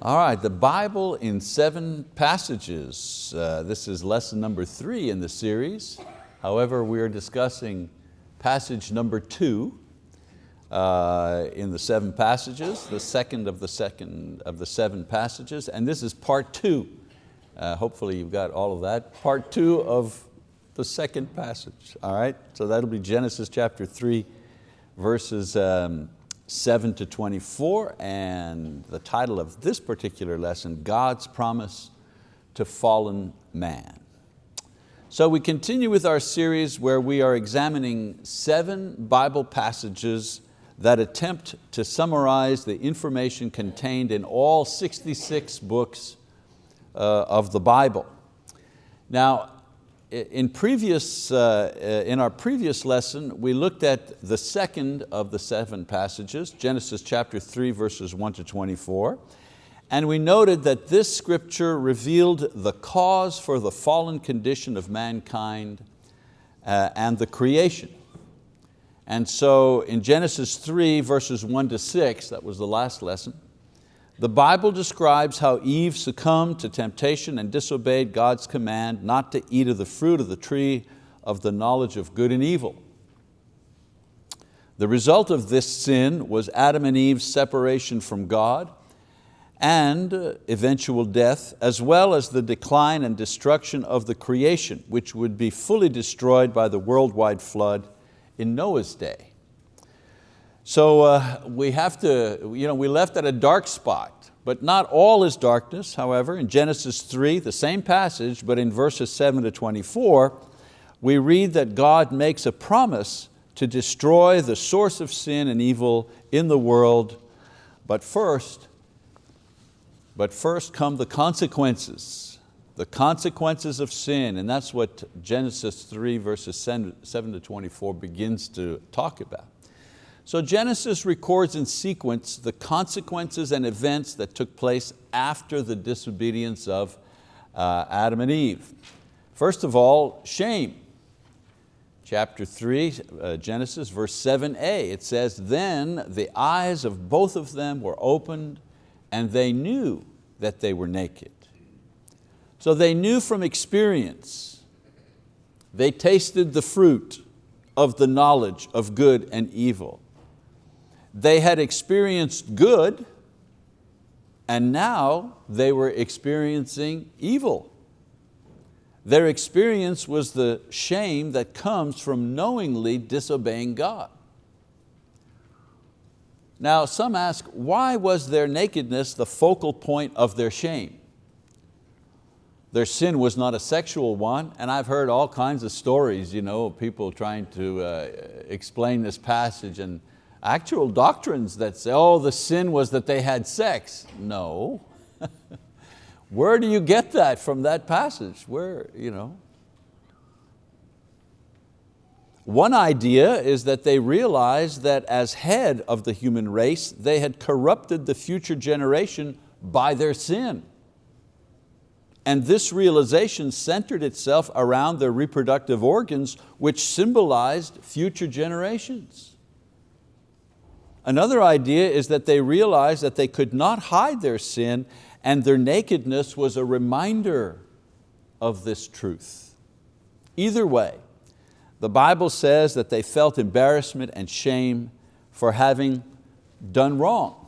All right, the Bible in seven passages. Uh, this is lesson number three in the series. However, we are discussing passage number two uh, in the seven passages, the second of the second of the seven passages, and this is part two. Uh, hopefully you've got all of that. Part two of the second passage, all right? So that'll be Genesis chapter three, verses um, 7 to 24, and the title of this particular lesson, God's Promise to Fallen Man. So we continue with our series where we are examining seven Bible passages that attempt to summarize the information contained in all 66 books uh, of the Bible. Now, in, previous, uh, in our previous lesson, we looked at the second of the seven passages, Genesis chapter 3, verses 1 to 24, and we noted that this scripture revealed the cause for the fallen condition of mankind uh, and the creation. And so in Genesis 3, verses 1 to 6, that was the last lesson, the Bible describes how Eve succumbed to temptation and disobeyed God's command not to eat of the fruit of the tree of the knowledge of good and evil. The result of this sin was Adam and Eve's separation from God and uh, eventual death, as well as the decline and destruction of the creation, which would be fully destroyed by the worldwide flood in Noah's day. So uh, we have to, you know, we left at a dark spot, but not all is darkness, however. In Genesis 3, the same passage, but in verses 7 to 24, we read that God makes a promise to destroy the source of sin and evil in the world, but first, but first come the consequences, the consequences of sin, and that's what Genesis 3 verses 7 to 24 begins to talk about. So Genesis records in sequence the consequences and events that took place after the disobedience of uh, Adam and Eve. First of all, shame. Chapter 3, uh, Genesis, verse 7a, it says, Then the eyes of both of them were opened and they knew that they were naked. So they knew from experience. They tasted the fruit of the knowledge of good and evil. They had experienced good and now they were experiencing evil. Their experience was the shame that comes from knowingly disobeying God. Now some ask, why was their nakedness the focal point of their shame? Their sin was not a sexual one, and I've heard all kinds of stories, you know, people trying to uh, explain this passage and actual doctrines that say, oh, the sin was that they had sex. No. Where do you get that from that passage? Where, you know? One idea is that they realized that as head of the human race, they had corrupted the future generation by their sin. And this realization centered itself around their reproductive organs, which symbolized future generations. Another idea is that they realized that they could not hide their sin and their nakedness was a reminder of this truth. Either way, the Bible says that they felt embarrassment and shame for having done wrong.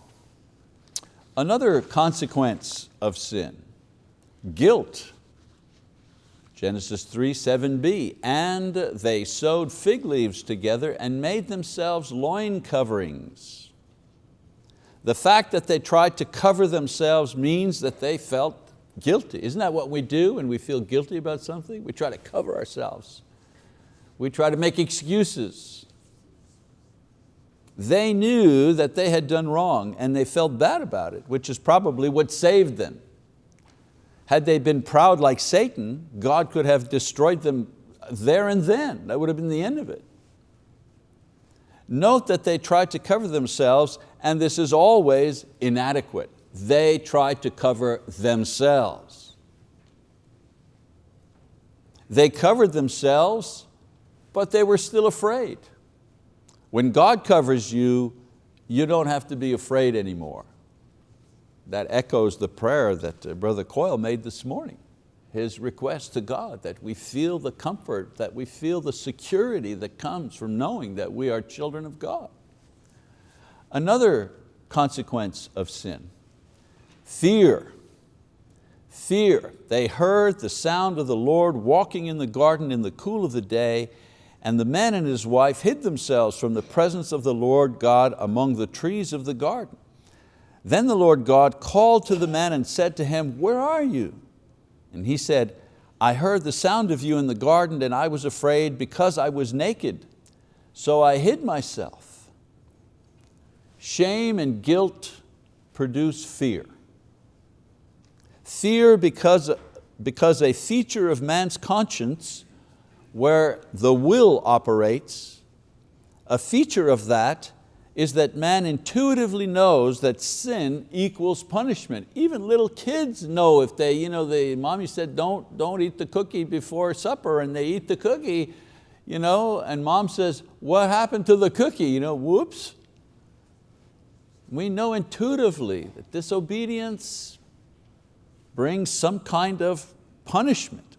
Another consequence of sin, guilt Genesis 3, 7b, and they sewed fig leaves together and made themselves loin coverings. The fact that they tried to cover themselves means that they felt guilty. Isn't that what we do when we feel guilty about something? We try to cover ourselves. We try to make excuses. They knew that they had done wrong and they felt bad about it, which is probably what saved them. Had they been proud like Satan, God could have destroyed them there and then. That would have been the end of it. Note that they tried to cover themselves and this is always inadequate. They tried to cover themselves. They covered themselves, but they were still afraid. When God covers you, you don't have to be afraid anymore. That echoes the prayer that uh, Brother Coyle made this morning. His request to God that we feel the comfort, that we feel the security that comes from knowing that we are children of God. Another consequence of sin, fear. Fear. They heard the sound of the Lord walking in the garden in the cool of the day and the man and his wife hid themselves from the presence of the Lord God among the trees of the garden. Then the Lord God called to the man and said to him, where are you? And he said, I heard the sound of you in the garden and I was afraid because I was naked. So I hid myself. Shame and guilt produce fear. Fear because, because a feature of man's conscience where the will operates, a feature of that is that man intuitively knows that sin equals punishment. Even little kids know if they, you know, the mommy said don't, don't eat the cookie before supper and they eat the cookie, you know, and mom says, what happened to the cookie? You know, whoops. We know intuitively that disobedience brings some kind of punishment.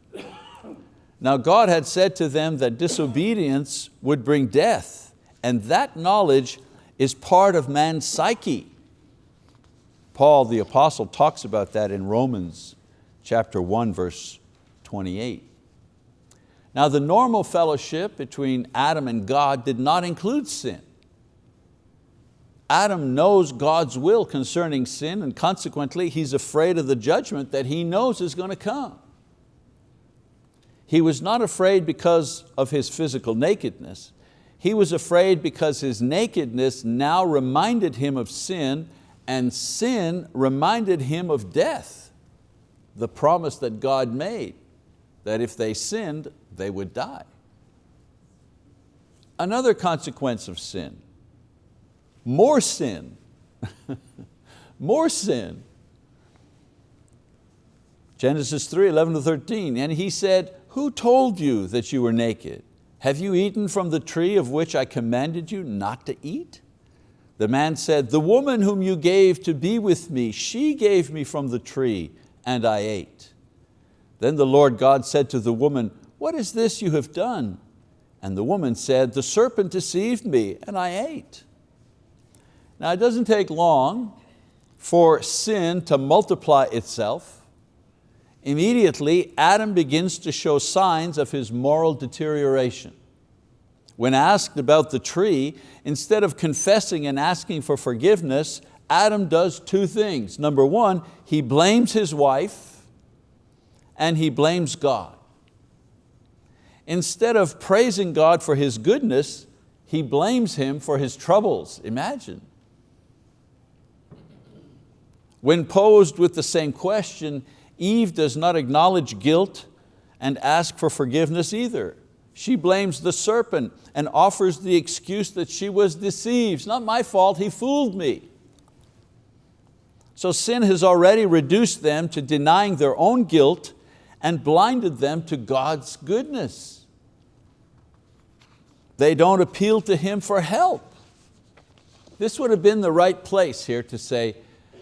Now God had said to them that disobedience would bring death, and that knowledge is part of man's psyche. Paul the apostle talks about that in Romans chapter 1 verse 28. Now the normal fellowship between Adam and God did not include sin. Adam knows God's will concerning sin and consequently he's afraid of the judgment that he knows is going to come. He was not afraid because of his physical nakedness. He was afraid because his nakedness now reminded him of sin and sin reminded him of death, the promise that God made, that if they sinned, they would die. Another consequence of sin, more sin, more sin. Genesis 3, 11 to 13, and he said, who told you that you were naked? Have you eaten from the tree of which I commanded you not to eat? The man said, the woman whom you gave to be with me, she gave me from the tree and I ate. Then the Lord God said to the woman, what is this you have done? And the woman said, the serpent deceived me and I ate. Now it doesn't take long for sin to multiply itself immediately Adam begins to show signs of his moral deterioration. When asked about the tree, instead of confessing and asking for forgiveness, Adam does two things. Number one, he blames his wife and he blames God. Instead of praising God for His goodness, he blames Him for his troubles. Imagine. When posed with the same question, Eve does not acknowledge guilt and ask for forgiveness either. She blames the serpent and offers the excuse that she was deceived. It's not my fault, he fooled me. So sin has already reduced them to denying their own guilt and blinded them to God's goodness. They don't appeal to Him for help. This would have been the right place here to say,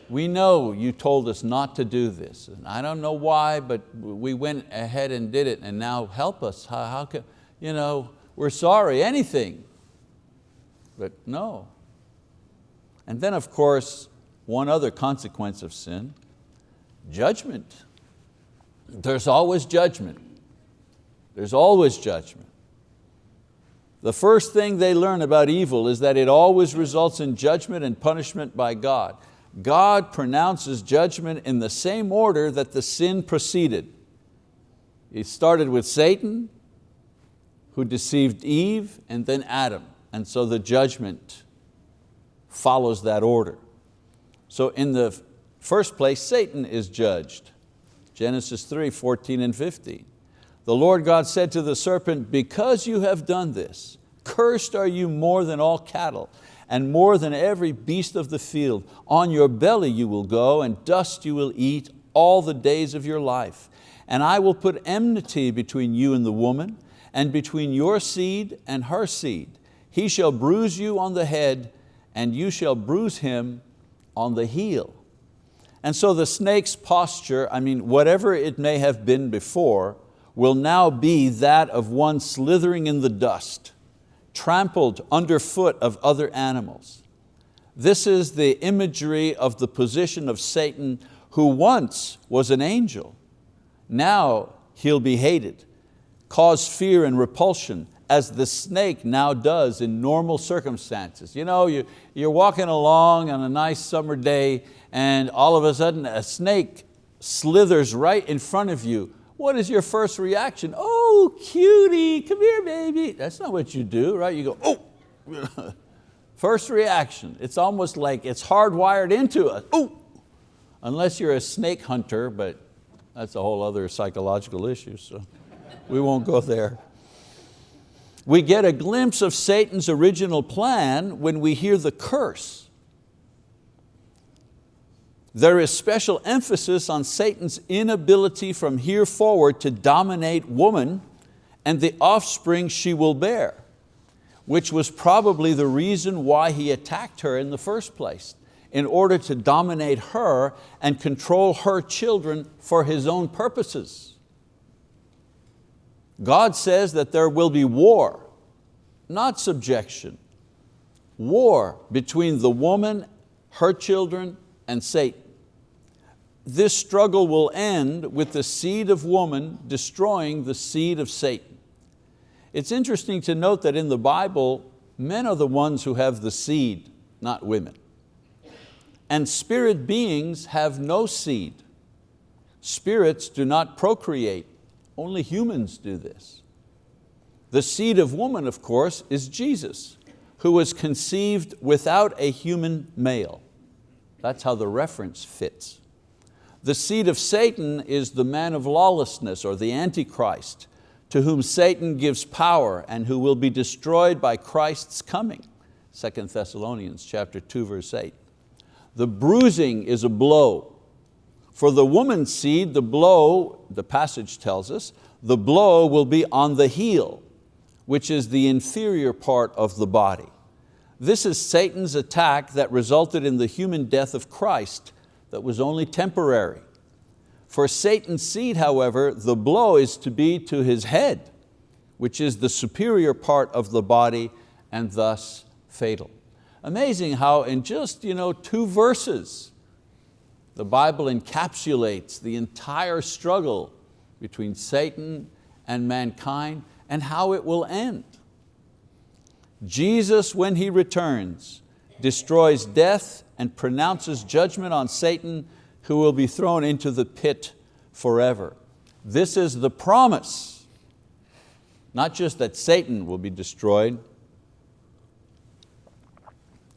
we know you told us not to do this. And I don't know why, but we went ahead and did it and now help us. How, how can, you know, we're sorry, anything. But no. And then of course, one other consequence of sin, judgment. There's always judgment. There's always judgment. The first thing they learn about evil is that it always results in judgment and punishment by God. God pronounces judgment in the same order that the sin proceeded. He started with Satan, who deceived Eve, and then Adam. And so the judgment follows that order. So in the first place, Satan is judged. Genesis 3, 14 and 15. The Lord God said to the serpent, because you have done this, cursed are you more than all cattle and more than every beast of the field. On your belly you will go, and dust you will eat all the days of your life. And I will put enmity between you and the woman, and between your seed and her seed. He shall bruise you on the head, and you shall bruise him on the heel. And so the snake's posture, I mean, whatever it may have been before, will now be that of one slithering in the dust, trampled underfoot of other animals. This is the imagery of the position of Satan who once was an angel. Now he'll be hated, cause fear and repulsion, as the snake now does in normal circumstances. You know, you, you're walking along on a nice summer day and all of a sudden a snake slithers right in front of you. What is your first reaction? Oh, Oh, cutie, come here, baby. That's not what you do, right? You go, oh. first reaction. It's almost like it's hardwired into us. Oh, unless you're a snake hunter, but that's a whole other psychological issue, so we won't go there. We get a glimpse of Satan's original plan when we hear the curse. There is special emphasis on Satan's inability from here forward to dominate woman and the offspring she will bear, which was probably the reason why he attacked her in the first place, in order to dominate her and control her children for his own purposes. God says that there will be war, not subjection. War between the woman, her children, and Satan. This struggle will end with the seed of woman destroying the seed of Satan. It's interesting to note that in the Bible, men are the ones who have the seed, not women. And spirit beings have no seed. Spirits do not procreate, only humans do this. The seed of woman, of course, is Jesus, who was conceived without a human male. That's how the reference fits. The seed of Satan is the man of lawlessness or the Antichrist, to whom Satan gives power and who will be destroyed by Christ's coming. 2 Thessalonians chapter 2, verse 8. The bruising is a blow for the woman's seed, the blow, the passage tells us, the blow will be on the heel, which is the inferior part of the body. This is Satan's attack that resulted in the human death of Christ that was only temporary. For Satan's seed, however, the blow is to be to his head, which is the superior part of the body and thus fatal. Amazing how in just you know, two verses, the Bible encapsulates the entire struggle between Satan and mankind and how it will end. Jesus, when He returns, destroys death and pronounces judgment on Satan who will be thrown into the pit forever. This is the promise, not just that Satan will be destroyed,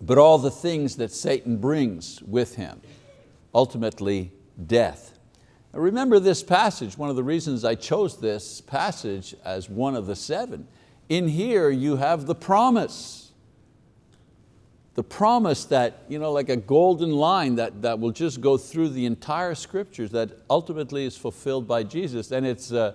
but all the things that Satan brings with him ultimately death. Now remember this passage, one of the reasons I chose this passage as one of the seven. In here you have the promise. The promise that, you know, like a golden line that, that will just go through the entire scriptures that ultimately is fulfilled by Jesus. And it's, uh,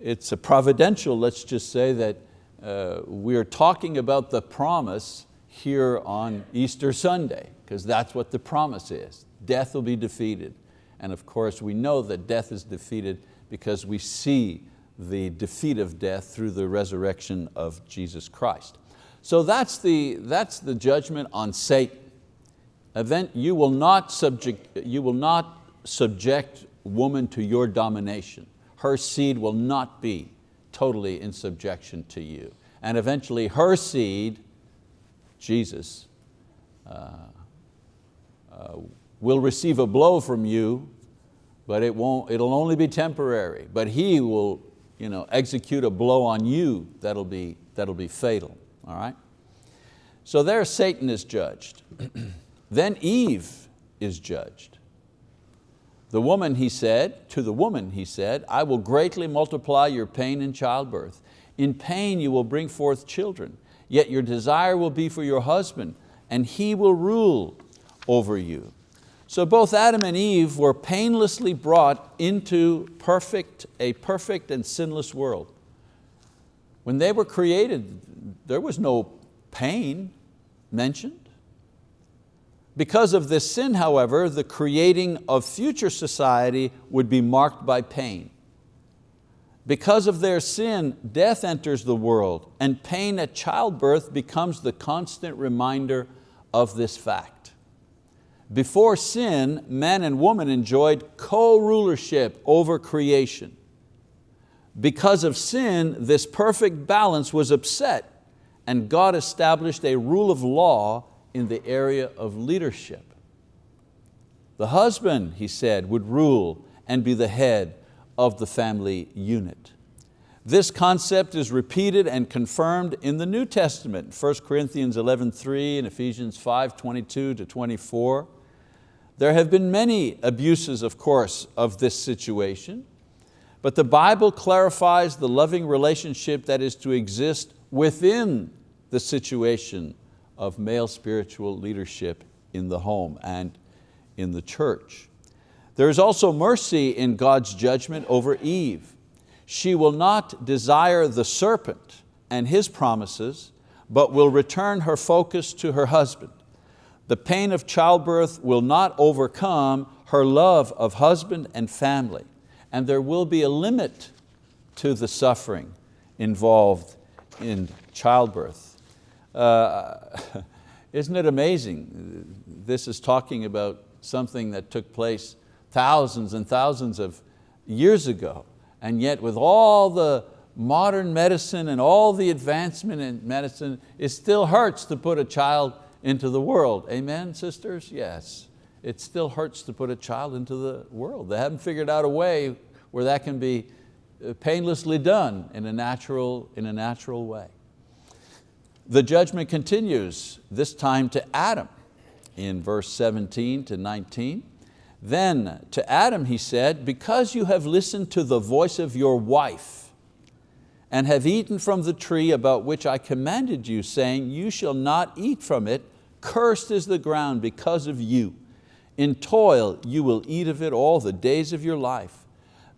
it's a providential, let's just say that uh, we're talking about the promise here on Easter Sunday, because that's what the promise is death will be defeated. And of course we know that death is defeated because we see the defeat of death through the resurrection of Jesus Christ. So that's the, that's the judgment on Satan. Event, you, will not subject, you will not subject woman to your domination. Her seed will not be totally in subjection to you. And eventually her seed, Jesus, uh, uh, will receive a blow from you, but it won't, it'll only be temporary. But he will you know, execute a blow on you that'll be, that'll be fatal, all right? So there Satan is judged. then Eve is judged. The woman, he said, to the woman he said, I will greatly multiply your pain in childbirth. In pain you will bring forth children, yet your desire will be for your husband, and he will rule over you. So both Adam and Eve were painlessly brought into perfect, a perfect and sinless world. When they were created, there was no pain mentioned. Because of this sin, however, the creating of future society would be marked by pain. Because of their sin, death enters the world and pain at childbirth becomes the constant reminder of this fact. Before sin, man and woman enjoyed co-rulership over creation. Because of sin, this perfect balance was upset and God established a rule of law in the area of leadership. The husband, he said, would rule and be the head of the family unit. This concept is repeated and confirmed in the New Testament, 1 Corinthians 11.3 and Ephesians 5.22 to 24. There have been many abuses, of course, of this situation, but the Bible clarifies the loving relationship that is to exist within the situation of male spiritual leadership in the home and in the church. There is also mercy in God's judgment over Eve. She will not desire the serpent and his promises, but will return her focus to her husband. The pain of childbirth will not overcome her love of husband and family, and there will be a limit to the suffering involved in childbirth. Uh, isn't it amazing? This is talking about something that took place thousands and thousands of years ago. And yet with all the modern medicine and all the advancement in medicine, it still hurts to put a child into the world. Amen, sisters? Yes. It still hurts to put a child into the world. They haven't figured out a way where that can be uh, painlessly done in a natural, in a natural way. The judgment continues, this time to Adam in verse 17 to 19. Then to Adam he said, because you have listened to the voice of your wife and have eaten from the tree about which I commanded you, saying, you shall not eat from it, cursed is the ground because of you. In toil you will eat of it all the days of your life.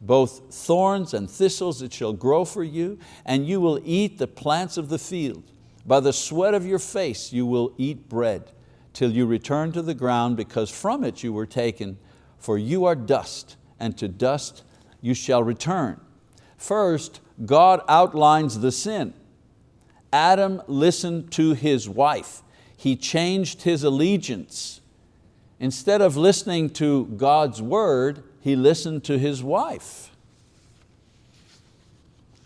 Both thorns and thistles it shall grow for you, and you will eat the plants of the field. By the sweat of your face you will eat bread, till you return to the ground, because from it you were taken, for you are dust, and to dust you shall return. First, God outlines the sin. Adam listened to his wife. He changed his allegiance. Instead of listening to God's word, he listened to his wife.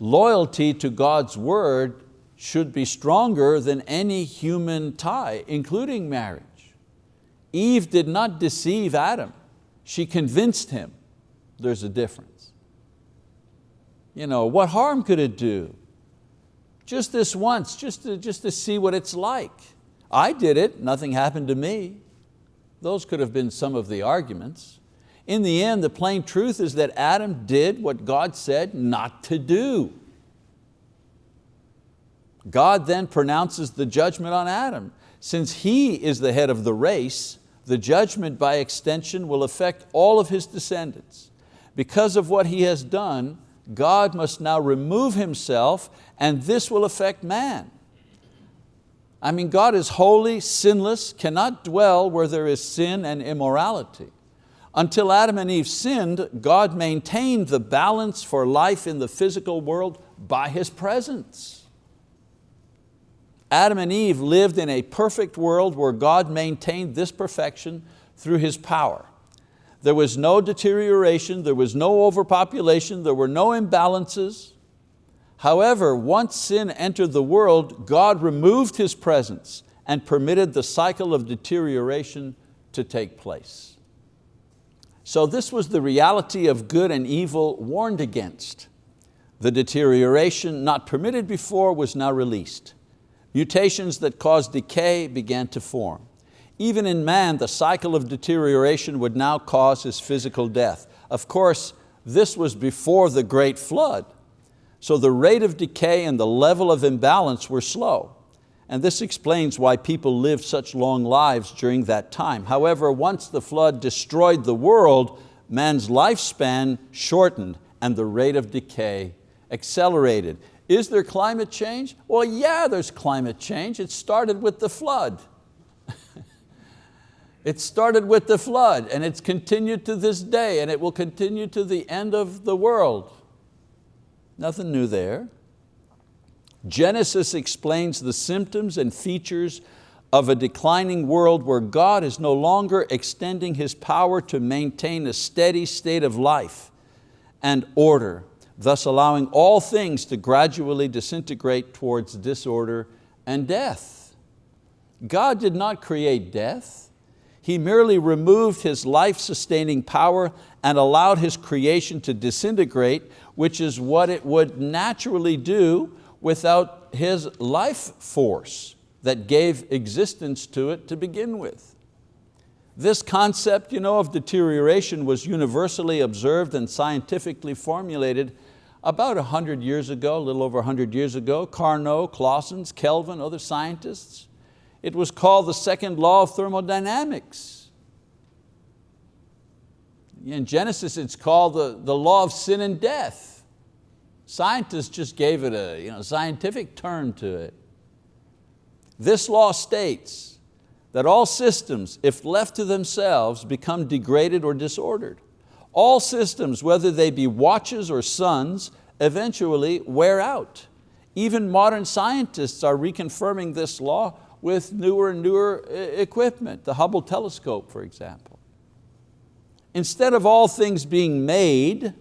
Loyalty to God's word should be stronger than any human tie, including marriage. Eve did not deceive Adam. She convinced him there's a difference. You know, what harm could it do? Just this once, just to, just to see what it's like. I did it, nothing happened to me. Those could have been some of the arguments. In the end, the plain truth is that Adam did what God said not to do. God then pronounces the judgment on Adam. Since he is the head of the race, the judgment by extension will affect all of his descendants. Because of what he has done, God must now remove himself and this will affect man. I mean, God is holy, sinless, cannot dwell where there is sin and immorality. Until Adam and Eve sinned, God maintained the balance for life in the physical world by His presence. Adam and Eve lived in a perfect world where God maintained this perfection through His power. There was no deterioration, there was no overpopulation, there were no imbalances. However, once sin entered the world, God removed His presence and permitted the cycle of deterioration to take place. So this was the reality of good and evil warned against. The deterioration not permitted before was now released. Mutations that caused decay began to form. Even in man, the cycle of deterioration would now cause his physical death. Of course, this was before the great flood, so the rate of decay and the level of imbalance were slow. And this explains why people lived such long lives during that time. However, once the flood destroyed the world, man's lifespan shortened and the rate of decay accelerated. Is there climate change? Well, yeah, there's climate change. It started with the flood. It started with the flood and it's continued to this day and it will continue to the end of the world. Nothing new there. Genesis explains the symptoms and features of a declining world where God is no longer extending His power to maintain a steady state of life and order, thus allowing all things to gradually disintegrate towards disorder and death. God did not create death. He merely removed his life-sustaining power and allowed his creation to disintegrate, which is what it would naturally do without his life force that gave existence to it to begin with. This concept you know, of deterioration was universally observed and scientifically formulated about 100 years ago, a little over 100 years ago. Carnot, Clausius, Kelvin, other scientists it was called the second law of thermodynamics. In Genesis it's called the, the law of sin and death. Scientists just gave it a you know, scientific term to it. This law states that all systems, if left to themselves, become degraded or disordered. All systems, whether they be watches or suns, eventually wear out. Even modern scientists are reconfirming this law with newer and newer equipment, the Hubble telescope, for example. Instead of all things being made,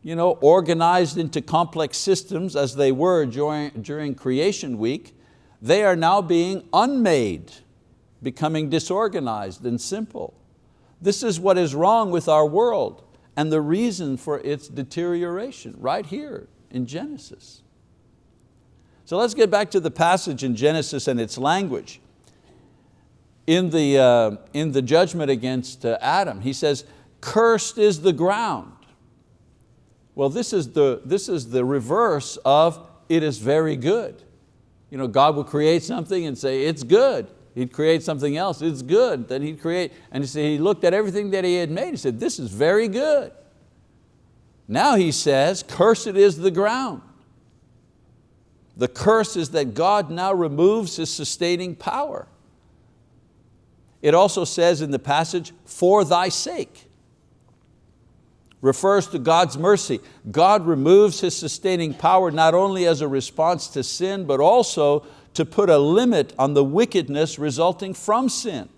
you know, organized into complex systems as they were during, during creation week, they are now being unmade, becoming disorganized and simple. This is what is wrong with our world and the reason for its deterioration, right here in Genesis. So let's get back to the passage in Genesis and its language. In the, uh, in the judgment against uh, Adam, he says, cursed is the ground. Well, this is, the, this is the reverse of it is very good. You know, God will create something and say, it's good. He'd create something else, it's good. Then he'd create, and he, said, he looked at everything that he had made, he said, this is very good. Now he says, cursed is the ground. The curse is that God now removes His sustaining power. It also says in the passage, for thy sake. Refers to God's mercy. God removes His sustaining power not only as a response to sin, but also to put a limit on the wickedness resulting from sin.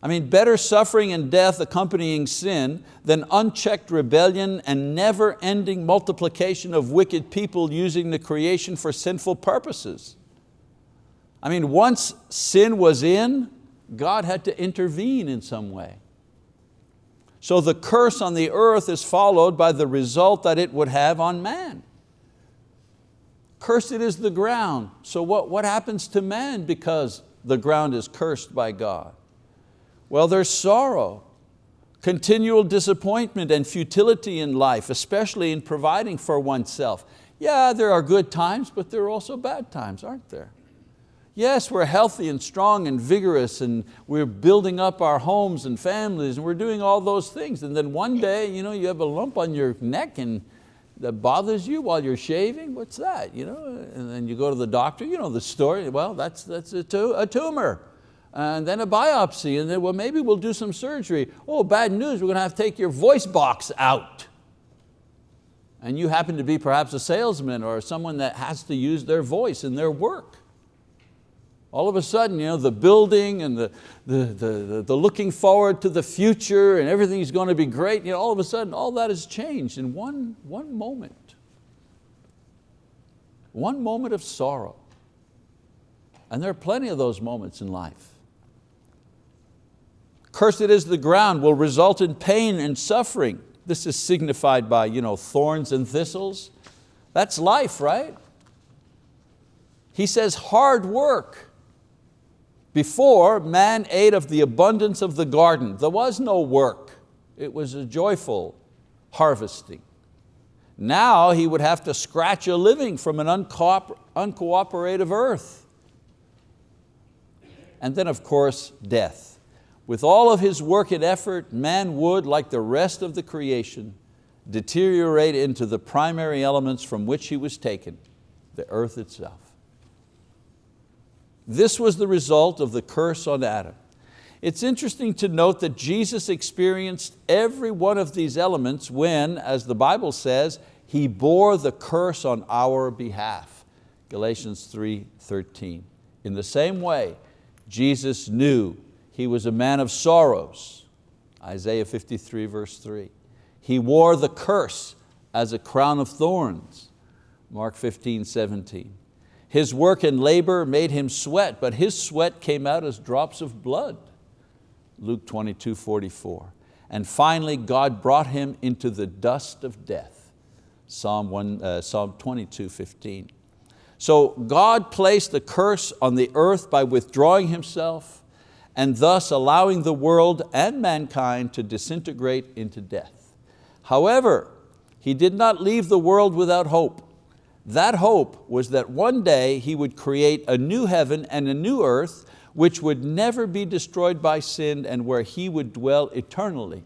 I mean, better suffering and death accompanying sin than unchecked rebellion and never-ending multiplication of wicked people using the creation for sinful purposes. I mean, once sin was in, God had to intervene in some way. So the curse on the earth is followed by the result that it would have on man. Cursed is the ground. So what, what happens to man because the ground is cursed by God? Well, there's sorrow, continual disappointment and futility in life, especially in providing for oneself. Yeah, there are good times, but there are also bad times, aren't there? Yes, we're healthy and strong and vigorous and we're building up our homes and families and we're doing all those things. And then one day you, know, you have a lump on your neck and that bothers you while you're shaving, what's that? You know? And then you go to the doctor, you know the story, well, that's, that's a, a tumor and then a biopsy, and then well, maybe we'll do some surgery. Oh, bad news, we're going to have to take your voice box out. And you happen to be perhaps a salesman or someone that has to use their voice in their work. All of a sudden, you know, the building and the, the, the, the looking forward to the future and everything's going to be great, you know, all of a sudden all that has changed in one, one moment. One moment of sorrow. And there are plenty of those moments in life. Cursed is the ground will result in pain and suffering. This is signified by you know, thorns and thistles. That's life, right? He says hard work. Before, man ate of the abundance of the garden. There was no work. It was a joyful harvesting. Now he would have to scratch a living from an uncooperative earth. And then of course, death. With all of his work and effort, man would, like the rest of the creation, deteriorate into the primary elements from which he was taken, the earth itself. This was the result of the curse on Adam. It's interesting to note that Jesus experienced every one of these elements when, as the Bible says, He bore the curse on our behalf. Galatians 3:13. In the same way, Jesus knew He was a man of sorrows. Isaiah 53 verse 3. He wore the curse as a crown of thorns. Mark 15, 17. His work and labor made him sweat, but his sweat came out as drops of blood. Luke 22, 44. And finally, God brought him into the dust of death. Psalm, 1, uh, Psalm 22, 15. So God placed the curse on the earth by withdrawing Himself and thus allowing the world and mankind to disintegrate into death. However, He did not leave the world without hope. That hope was that one day He would create a new heaven and a new earth which would never be destroyed by sin and where He would dwell eternally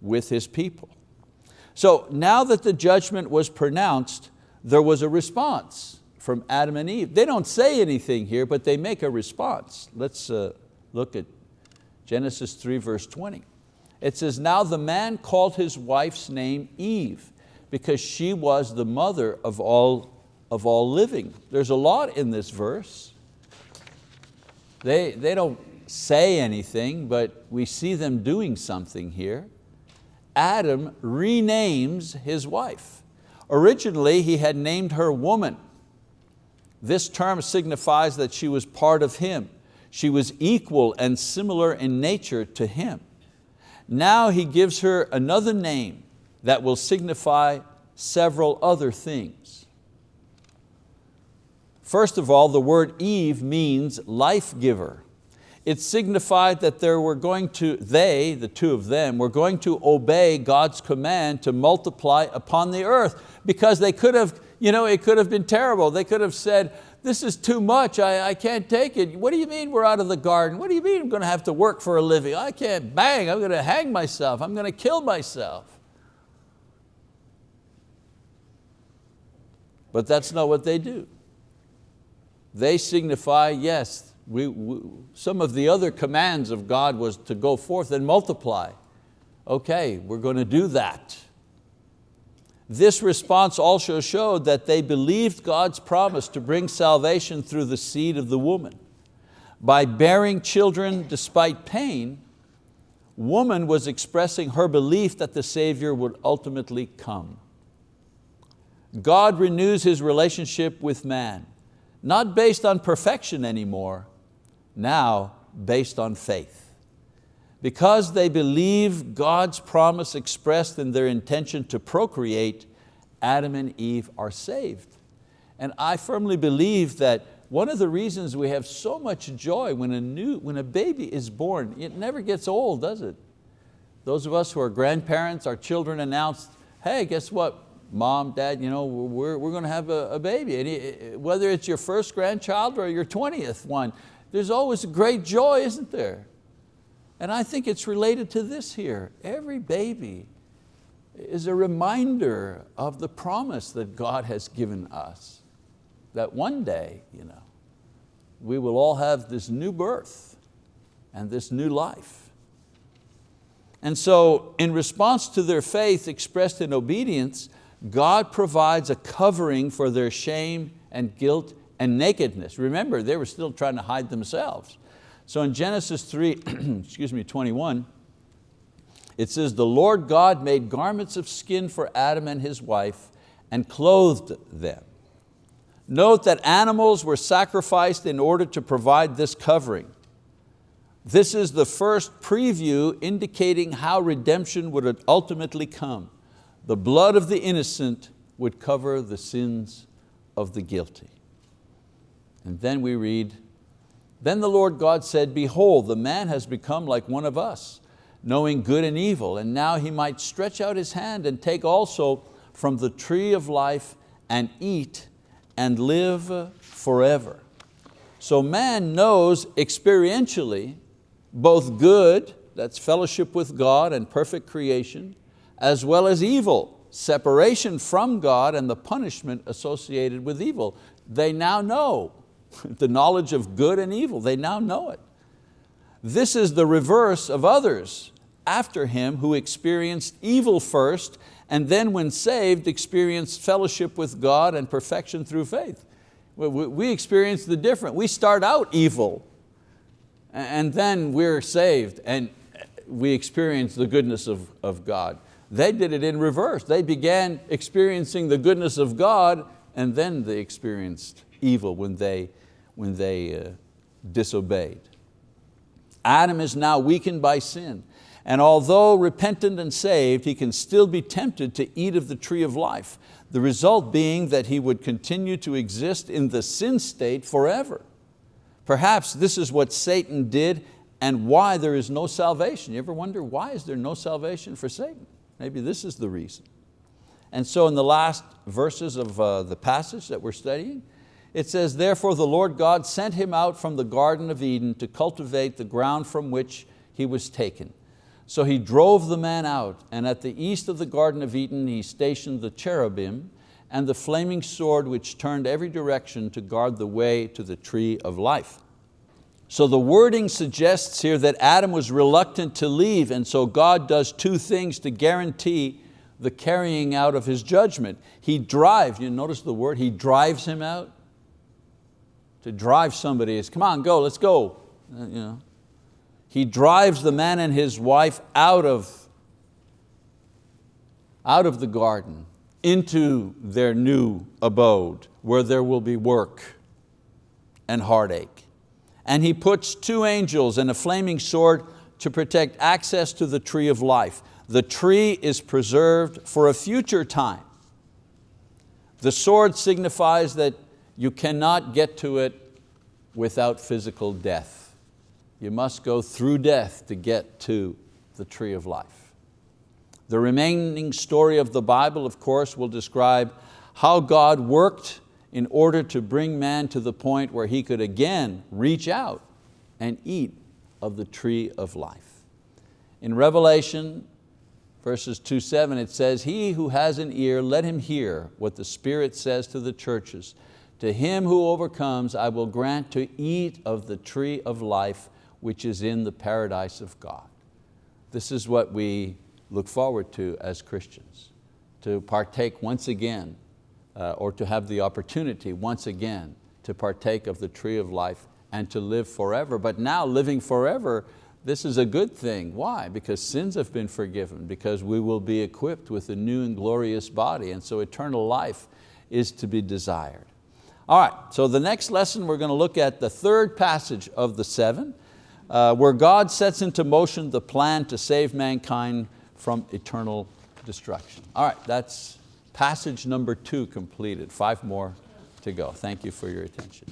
with His people. So now that the judgment was pronounced, there was a response from Adam and Eve. They don't say anything here, but they make a response. Let's uh, look at Genesis 3 verse 20. It says, now the man called his wife's name Eve because she was the mother of all, of all living. There's a lot in this verse. They, they don't say anything, but we see them doing something here. Adam renames his wife. Originally, he had named her woman. This term signifies that she was part of him. She was equal and similar in nature to him. Now he gives her another name that will signify several other things. First of all, the word Eve means life giver. It signified that they were going to, they, the two of them, were going to obey God's command to multiply upon the earth because they could have, you know, it could have been terrible. They could have said, this is too much, I, I can't take it. What do you mean we're out of the garden? What do you mean I'm going to have to work for a living? I can't, bang, I'm going to hang myself. I'm going to kill myself. But that's not what they do. They signify, yes, we, we, some of the other commands of God was to go forth and multiply. Okay, we're going to do that. This response also showed that they believed God's promise to bring salvation through the seed of the woman. By bearing children despite pain, woman was expressing her belief that the Savior would ultimately come. God renews His relationship with man, not based on perfection anymore, now based on faith. Because they believe God's promise expressed in their intention to procreate, Adam and Eve are saved. And I firmly believe that one of the reasons we have so much joy when a, new, when a baby is born, it never gets old, does it? Those of us who are grandparents, our children announced, hey, guess what? Mom, dad, you know, we're, we're going to have a, a baby. And whether it's your first grandchild or your 20th one, there's always a great joy, isn't there? And I think it's related to this here. Every baby is a reminder of the promise that God has given us, that one day you know, we will all have this new birth and this new life. And so in response to their faith expressed in obedience, God provides a covering for their shame and guilt and nakedness. Remember, they were still trying to hide themselves. So in Genesis 3, excuse me, 21, it says, the Lord God made garments of skin for Adam and his wife and clothed them. Note that animals were sacrificed in order to provide this covering. This is the first preview indicating how redemption would ultimately come. The blood of the innocent would cover the sins of the guilty. And then we read, then the Lord God said, behold, the man has become like one of us, knowing good and evil, and now he might stretch out his hand and take also from the tree of life and eat and live forever. So man knows experientially both good, that's fellowship with God and perfect creation, as well as evil, separation from God and the punishment associated with evil. They now know the knowledge of good and evil. They now know it. This is the reverse of others after him who experienced evil first and then when saved experienced fellowship with God and perfection through faith. We experience the different. We start out evil and then we're saved and we experience the goodness of, of God. They did it in reverse. They began experiencing the goodness of God and then they experienced evil when they, when they uh, disobeyed. Adam is now weakened by sin. And although repentant and saved, he can still be tempted to eat of the tree of life, the result being that he would continue to exist in the sin state forever. Perhaps this is what Satan did and why there is no salvation. You ever wonder why is there no salvation for Satan? Maybe this is the reason. And so in the last verses of uh, the passage that we're studying, it says, therefore the Lord God sent him out from the Garden of Eden to cultivate the ground from which he was taken. So he drove the man out, and at the east of the Garden of Eden he stationed the cherubim and the flaming sword which turned every direction to guard the way to the tree of life. So the wording suggests here that Adam was reluctant to leave and so God does two things to guarantee the carrying out of His judgment. He drives, you notice the word, He drives him out to drive somebody is, come on, go, let's go. Uh, you know. He drives the man and his wife out of, out of the garden into their new abode where there will be work and heartache. And he puts two angels and a flaming sword to protect access to the tree of life. The tree is preserved for a future time. The sword signifies that you cannot get to it without physical death. You must go through death to get to the tree of life. The remaining story of the Bible, of course, will describe how God worked in order to bring man to the point where he could again reach out and eat of the tree of life. In Revelation verses 2, 7, it says, he who has an ear, let him hear what the Spirit says to the churches. To him who overcomes, I will grant to eat of the tree of life, which is in the paradise of God. This is what we look forward to as Christians, to partake once again, uh, or to have the opportunity once again to partake of the tree of life and to live forever. But now living forever, this is a good thing. Why? Because sins have been forgiven, because we will be equipped with a new and glorious body, and so eternal life is to be desired. All right, so the next lesson we're going to look at the third passage of the seven, uh, where God sets into motion the plan to save mankind from eternal destruction. All right, that's passage number two completed. Five more to go. Thank you for your attention.